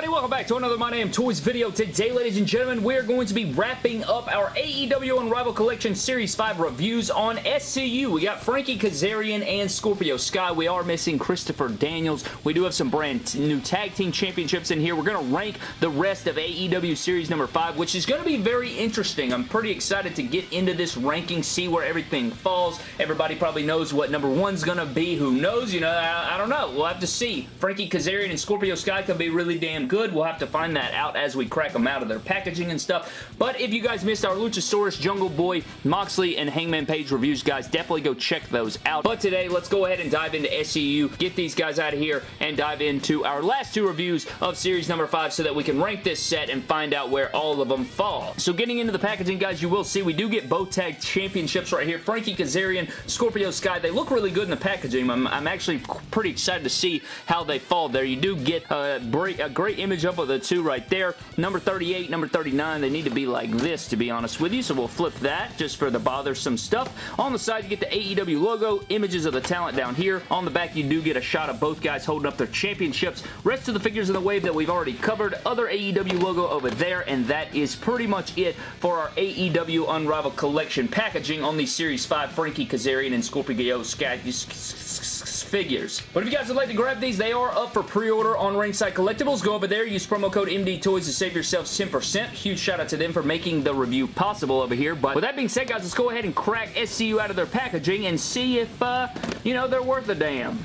everybody? Welcome back to another My Damn Toys video. Today, ladies and gentlemen, we're going to be wrapping up our AEW Unrivaled Collection Series 5 reviews on SCU. We got Frankie Kazarian and Scorpio Sky. We are missing Christopher Daniels. We do have some brand new tag team championships in here. We're going to rank the rest of AEW Series number 5, which is going to be very interesting. I'm pretty excited to get into this ranking, see where everything falls. Everybody probably knows what number one's going to be. Who knows? You know, I, I don't know. We'll have to see. Frankie Kazarian and Scorpio Sky could be really damn good. We'll have to find that out as we crack them out of their packaging and stuff. But if you guys missed our Luchasaurus, Jungle Boy, Moxley, and Hangman Page reviews, guys, definitely go check those out. But today, let's go ahead and dive into SCU, get these guys out of here, and dive into our last two reviews of series number 5 so that we can rank this set and find out where all of them fall. So getting into the packaging, guys, you will see we do get both tag championships right here. Frankie Kazarian, Scorpio Sky, they look really good in the packaging. I'm, I'm actually pretty excited to see how they fall there. You do get a, a great image up of the two right there. Number 38, number 39, they need to be like this, to be honest with you, so we'll flip that just for the bothersome stuff. On the side, you get the AEW logo, images of the talent down here. On the back, you do get a shot of both guys holding up their championships. Rest of the figures in the wave that we've already covered. Other AEW logo over there, and that is pretty much it for our AEW Unrivaled Collection packaging on the Series 5 Frankie Kazarian and Scorpio Sky figures. But if you guys would like to grab these, they are up for pre-order on Ringside Collectibles. Go over there, use promo code MDTOYS to save yourselves 10%. Huge shout out to them for making the review possible over here. But with that being said, guys, let's go ahead and crack SCU out of their packaging and see if, uh, you know, they're worth a damn.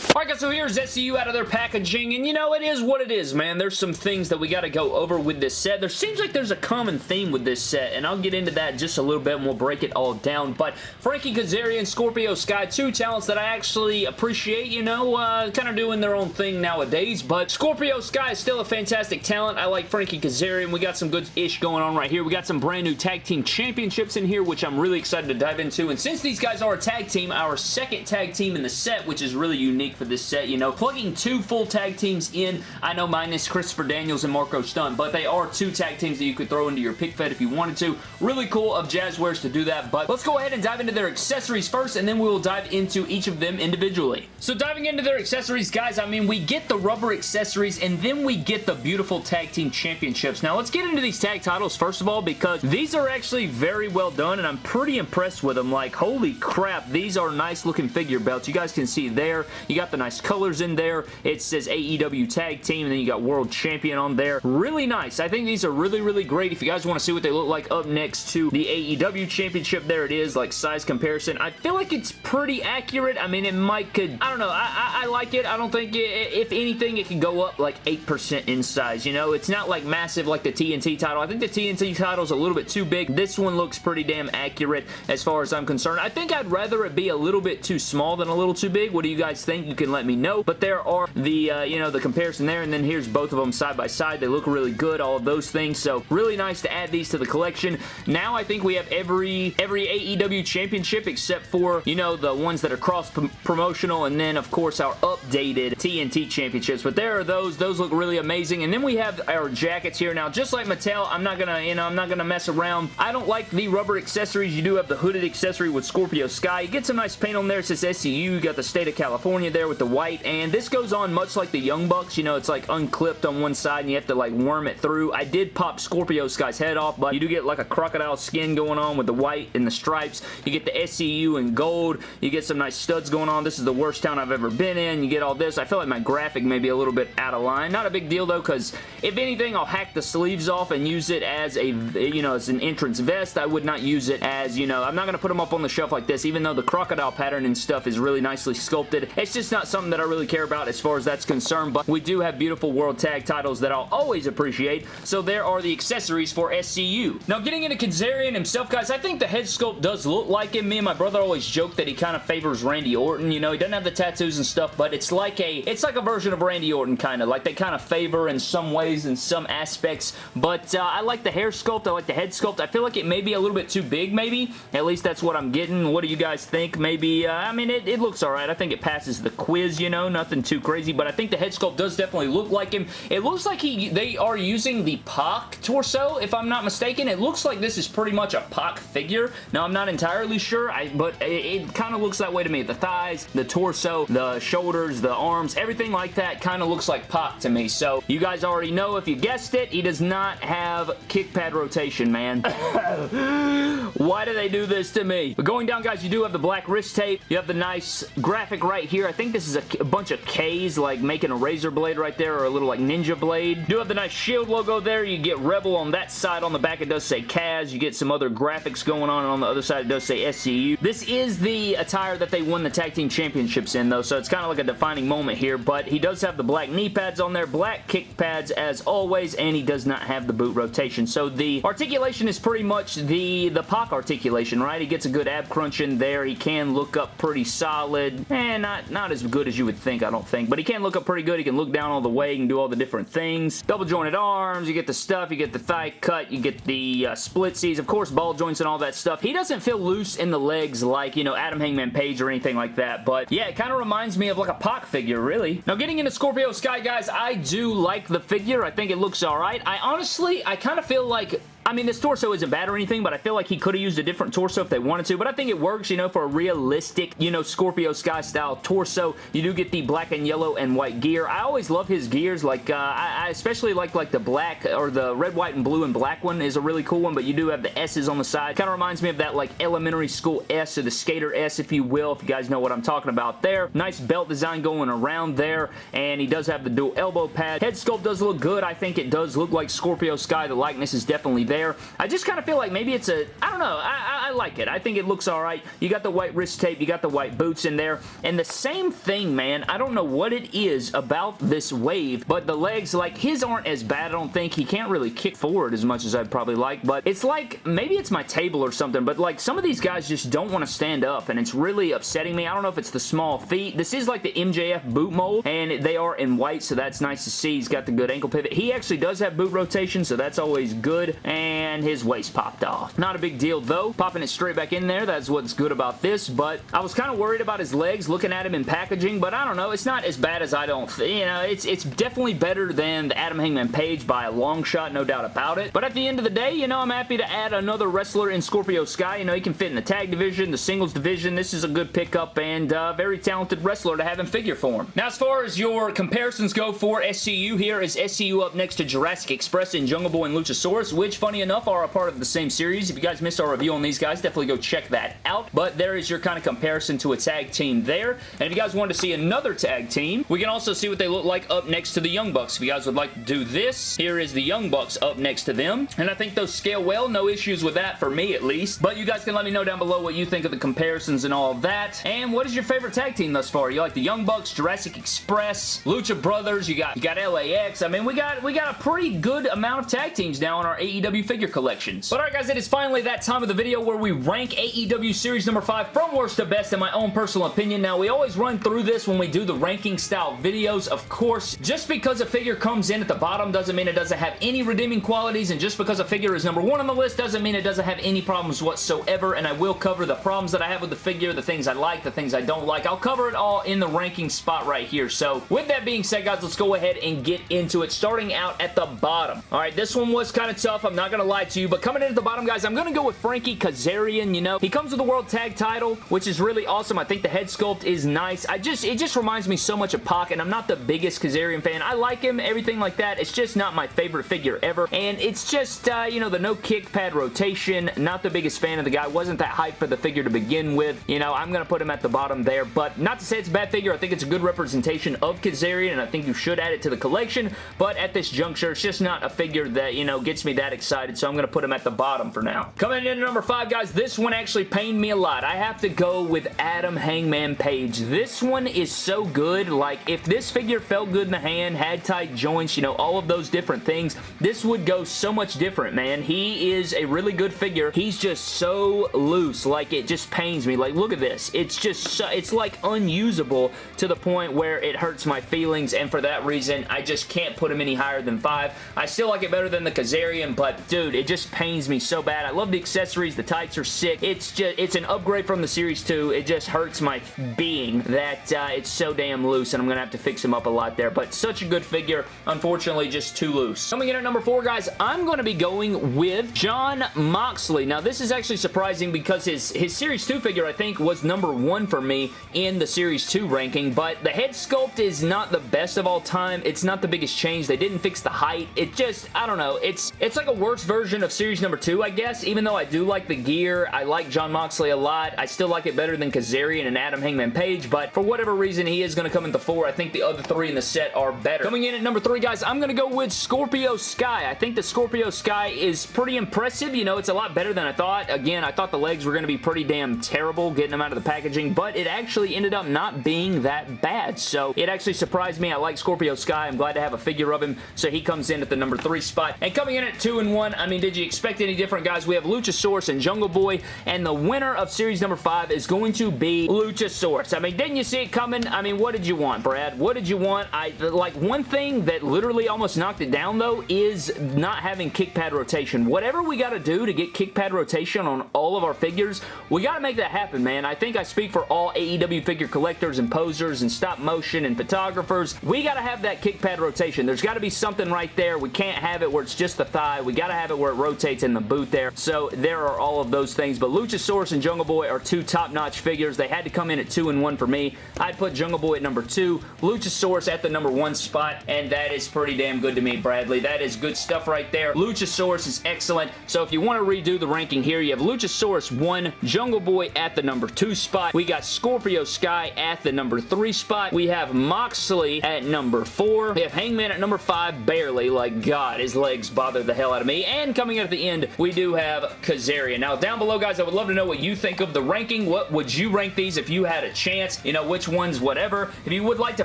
Alright guys, so here's SCU out of their packaging, and you know, it is what it is, man. There's some things that we gotta go over with this set. There seems like there's a common theme with this set, and I'll get into that just a little bit and we'll break it all down, but Frankie Kazarian, Scorpio Sky, two talents that I actually appreciate, you know, uh, kind of doing their own thing nowadays, but Scorpio Sky is still a fantastic talent. I like Frankie Kazarian. We got some good-ish going on right here. We got some brand new tag team championships in here, which I'm really excited to dive into, and since these guys are a tag team, our second tag team in the set, which is really unique for this set. You know, plugging two full tag teams in, I know minus Christopher Daniels and Marco Stunt, but they are two tag teams that you could throw into your pick fed if you wanted to. Really cool of Jazwares to do that, but let's go ahead and dive into their accessories first, and then we will dive into each of them individually. So diving into their accessories, guys, I mean, we get the rubber accessories, and then we get the beautiful tag team championships. Now, let's get into these tag titles, first of all, because these are actually very well done, and I'm pretty impressed with them. Like, holy crap, these are nice looking figure belts. You guys can see there. You got the nice colors in there. It says AEW Tag Team, and then you got World Champion on there. Really nice. I think these are really, really great. If you guys want to see what they look like up next to the AEW Championship, there it is, like size comparison. I feel like it's pretty accurate. I mean, it might could, I don't know. I, I, I like it. I don't think, it, if anything, it can go up like 8% in size, you know? It's not like massive like the TNT title. I think the TNT title is a little bit too big. This one looks pretty damn accurate as far as I'm concerned. I think I'd rather it be a little bit too small than a little too big. What do you guys think? You can let me know. But there are the, uh, you know, the comparison there, and then here's both of them side by side. They look really good, all of those things. So really nice to add these to the collection. Now I think we have every, every AEW championship except for, you know, the ones that are cross-promotional, and then, of course, our updated TNT championships. But there are those. Those look really amazing. And then we have our jackets here. Now, just like Mattel, I'm not gonna, you know, I'm not gonna mess around. I don't like the rubber accessories. You do have the hooded accessory with Scorpio Sky. You get some nice paint on there. It says SCU. You got the state of California there with the white, and this goes on much like the Young Bucks. You know, it's like unclipped on one side, and you have to like worm it through. I did pop Scorpio Sky's head off, but you do get like a crocodile skin going on with the white and the stripes. You get the SCU in gold. You get some nice studs going on. This is the worst town I've ever been in. You get all this. I feel like my graphic may be a little bit out of line. Not a big deal though, because if anything, I'll hack the sleeves off and use it as a, you know, as an entrance vest. I would not use it as, you know, I'm not going to put them up on the shelf like this, even though the crocodile pattern and stuff is really nicely sculpted. It's just not something that I really care about as far as that's concerned, but we do have beautiful World Tag titles that I'll always appreciate, so there are the accessories for SCU. Now, getting into Kazarian himself, guys, I think the head sculpt does look like him. Me and my brother always joke that he kind of favors Randy Orton, you know, he doesn't have the tattoos and stuff, but it's like a, it's like a version of Randy Orton, kind of, like they kind of favor in some ways, in some aspects, but uh, I like the hair sculpt, I like the head sculpt, I feel like it may be a little bit too big, maybe, at least that's what I'm getting. What do you guys think? Maybe, uh, I mean, it, it looks alright, I think it passes the quiz, you know, nothing too crazy, but I think the head sculpt does definitely look like him. It looks like he they are using the Pac torso, if I'm not mistaken. It looks like this is pretty much a Pac figure. Now, I'm not entirely sure, I, but it, it kind of looks that way to me. The thighs, the torso, the shoulders, the arms, everything like that kind of looks like Pac to me. So, you guys already know, if you guessed it, he does not have kick pad rotation, man. Why do they do this to me? But going down, guys, you do have the black wrist tape. You have the nice graphic right here. I think this is a, a bunch of K's, like making a razor blade right there, or a little like ninja blade. Do have the nice shield logo there. You get Rebel on that side. On the back, it does say Kaz. You get some other graphics going on, and on the other side, it does say SCU. This is the attire that they won the tag team championships in, though, so it's kind of like a defining moment here, but he does have the black knee pads on there, black kick pads as always, and he does not have the boot rotation. So the articulation is pretty much the, the Pac articulation, right? He gets a good ab crunch in there. He can look up pretty solid. and eh, not, not as good as you would think, I don't think, but he can look up pretty good. He can look down all the way. He can do all the different things. Double jointed arms, you get the stuff, you get the thigh cut, you get the uh, splitsies, of course, ball joints and all that stuff. He doesn't feel loose in the legs like, you know, Adam Hangman Page or anything like that, but yeah, it kind of reminds me of like a Pac figure, really. Now, getting into Scorpio Sky, guys, I do like the figure. I think it looks alright. I honestly, I kind of feel like I mean, this torso isn't bad or anything, but I feel like he could have used a different torso if they wanted to, but I think it works, you know, for a realistic, you know, Scorpio Sky style torso. You do get the black and yellow and white gear. I always love his gears, like, uh, I, I, especially like, like the black, or the red, white, and blue and black one is a really cool one, but you do have the S's on the side. Kind of reminds me of that, like, elementary school S, or the skater S, if you will, if you guys know what I'm talking about there. Nice belt design going around there, and he does have the dual elbow pad. Head sculpt does look good. I think it does look like Scorpio Sky. The likeness is definitely there. I just kind of feel like maybe it's a, I don't know, I, I, I like it. I think it looks alright. You got the white wrist tape, you got the white boots in there, and the same thing, man, I don't know what it is about this wave, but the legs, like, his aren't as bad, I don't think. He can't really kick forward as much as I'd probably like, but it's like, maybe it's my table or something, but like, some of these guys just don't want to stand up, and it's really upsetting me. I don't know if it's the small feet. This is like the MJF boot mold, and they are in white, so that's nice to see. He's got the good ankle pivot. He actually does have boot rotation, so that's always good, and his waist popped off. Not a big deal though. Popping it straight back in there, that's what's good about this, but I was kind of worried about his legs looking at him in packaging, but I don't know. It's not as bad as I don't You know, it's, it's definitely better than the Adam Hangman Page by a long shot, no doubt about it. But at the end of the day, you know, I'm happy to add another wrestler in Scorpio Sky. You know, he can fit in the tag division, the singles division. This is a good pickup and uh, very talented wrestler to have in figure form. Now, as far as your comparisons go for SCU, here is SCU up next to Jurassic Express and Jungle Boy and Luchasaurus, which, funny enough, are a part of the same series. If you guys missed our review on these guys, definitely go check that out. But there is your kind of comparison to a tag team there. And if you guys wanted to see another tag team, we can also see what they look like up next to the Young Bucks. If you guys would like to do this, here is the Young Bucks up next to them. And I think those scale well. No issues with that for me, at least. But you guys can let me know down below what you think of the comparisons and all that. And what is your favorite tag team thus far? You like the Young Bucks, Jurassic Express, Lucha Brothers, you got you got LAX. I mean, we got we got a pretty good amount of tag teams now in our AEW figure collections. But alright guys, it is finally that time of the video where we rank AEW Series number 5 from worst to best in my own personal opinion. Now, we always run through this when we do the ranking style videos. Of course, just because a figure comes in at the bottom doesn't mean it doesn't have any redeeming qualities, and just because a figure is number one on the list doesn't mean it doesn't have any problems whatsoever, and I will cover the problems that I have with the figure, the things I like, the things I don't like. I'll cover it all in the ranking spot right here. So, with that being said, guys, let's go ahead and get into it, starting out at the bottom. All right, this one was kind of tough. I'm not going to lie to you, but coming in at the bottom, guys, I'm going to go with Frankie Kazarian, you know. He comes with the World Tag title, which is really awesome. I think the head sculpt is nice. I just, it just reminds me so much of Pac, and I'm not the biggest Kazarian fan. I like him, everything like that. It's just not my favorite figure ever, and it's just, uh, you know, the no kick pad rotation. Not the biggest fan of the guy. Wasn't that hype for the figure to begin with. You know, I'm going to put him at the bottom there, but not to say it's a bad figure. I think it's a good representation of Kazarian, and I think you should add it to the collection, but at this juncture, it's just not a figure that, you know, gets me that excited, so I'm going to put him at the bottom for now. Coming in at number five, guys, this one actually pained me a lot. I have to go with Adam Hangman Page. This one is so good. Like, if this figure felt good in the hand, had tight joints, you know, all of those different things, this would go so much different, man. He is a really good figure. He's just so loose. Like, it just pains me. Like, look at this. It's just, so, it's like unusable to the point where it hurts my feelings, and for that reason, I just can't put him any higher than five. I still like it better than the Kazarian, but dude, it just pains me so bad. I love the accessories, the tights are sick. It's just, it's an upgrade from the Series 2. It just hurts my being that uh, it's so damn loose, and I'm going to have to fix him up a lot there, but such a good figure. Unfortunately, just too loose. Coming in at number four, guys, I'm going to be going with Jon Moxley. Now, this is actually surprising because his, his Series 2 figure, I think, was number one for me in the Series 2 ranking, but the head sculpt is not the best of all time. It's not the biggest change. They didn't fix the height. It just, I don't know. It's, it's like a worse version of Series number two, I guess, even though I do like the gear. I like Jon Moxley a lot. I still like it better than Kazarian and Adam Hangman Page, but for whatever reason, he is going to come in the four. I think the other three in the set are better. Coming in at number three, guys, I'm going to go with Scorpio Sky. I think the Scorpio Sky is pretty impressive. You know, it's a lot better than I thought. Again, I thought the legs were going to be pretty damn terrible getting them out of the packaging, but it actually ended up not being that bad. So it actually surprised me. I like Scorpio Sky. I'm glad to have a figure of him. So he comes in at the number three spot. And coming in at two and one, I mean, did you expect any different, guys? We have Luchasaurus and Jungle Boy, and the winner of series number five is going to be Luchasaurus. I mean, didn't you see it coming? I mean, what did you want, Brad? What did you want? I Like, one thing that literally almost knocked it down, though, is not having kick pad rotation. Whatever we got to do to get kick pad rotation on all of our figures, we got to make that happen, man. I think I speak for all AEW figure collectors and posers and stop motion and photographers. We got to have that kick pad rotation. There's got to be something right there. We can't have it where it's just the thigh. We got to have it where it rotates in the boot there. So there are all of those things. But Luchasaurus and Jungle Boy are two top-notch figures. They had to come in at two and one for me. I'd put Jungle Boy at number two, Luchasaurus at the number one spot, and that is pretty damn good to me, Bradley. That is good stuff right there. Luchasaurus is excellent. So if you want to redo the ranking here, you have Luchasaurus 1, Jungle Boy at the number 2 spot. We got Scorpio Sky at the number 3 spot. We have Moxley at number 4. We have Hangman at number 5, barely. Like, God, his legs bother the hell out of me. And coming in at the end, we do have Kazarian. Now, down below, guys, I would love to know what you think of the ranking. What would you rank these if you had a chance? You know, which ones, whatever. If you would like to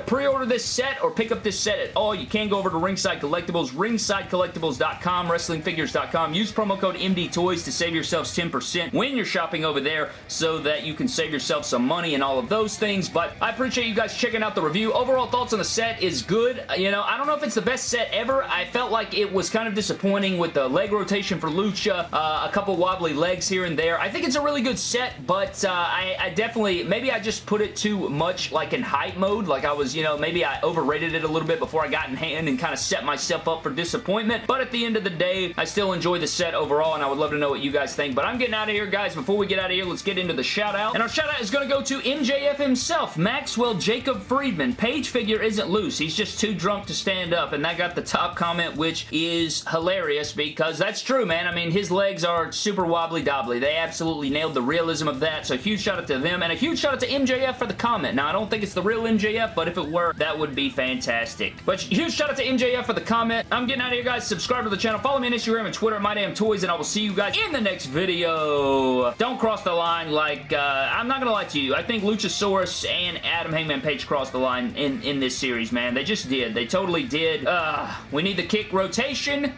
pre-order this set or pick up this set at all, you can go over to Ringside Collectibles, ringsidecollectibles.com, wrestlingfigures.com. Use promo code MDTOYS to save yourselves 10% when you're shopping over there so that you can save yourself some money and all of those things. But I appreciate you guys checking out the review. Overall thoughts on the set is good. You know, I don't know if it's the best set ever. I felt like it was kind of disappointing with the leg rotation for Lucha, uh, a couple wobbly legs here and there. I think it's a really good set, but uh, I, I definitely, maybe I just put it too much like in hype mode. Like I was, you know, maybe I overrated it a little bit before I got in hand and kind of set myself up for disappointment. But at the end of the day, I still enjoy the set overall, and I would love to know what you guys think. But I'm getting out of here, guys. Before we get out of here, let's get into the shout out. And our shout out is going to go to MJF himself, Maxwell Jacob Friedman. Page figure isn't loose. He's just too drunk to stand up, and that got the top comment, which is hilarious because that's true, man. I mean, his legs are super wobbly-dobbly. They absolutely nailed the realism of that, so a huge shout out to them, and a huge shout out to MJF for the comment. Now, I don't think it's the real MJF, but if it were, that would be fantastic. But huge shout out to MJF for the comment. I'm getting out of here, guys. Subscribe to the channel. Follow me on Instagram and Twitter at MyDamnToys, and I will see you guys in the next video. Don't cross the line like, uh, I'm not to lie to you. I think Luchasaurus and Adam Hangman Page crossed the line in, in this series, man. They just did. They totally did. Uh, we need the kick rotation,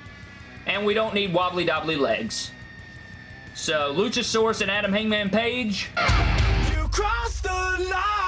and we don't need wobbly-dobbly legs. So, Luchasaurus and Adam Hangman Page. You crossed the line.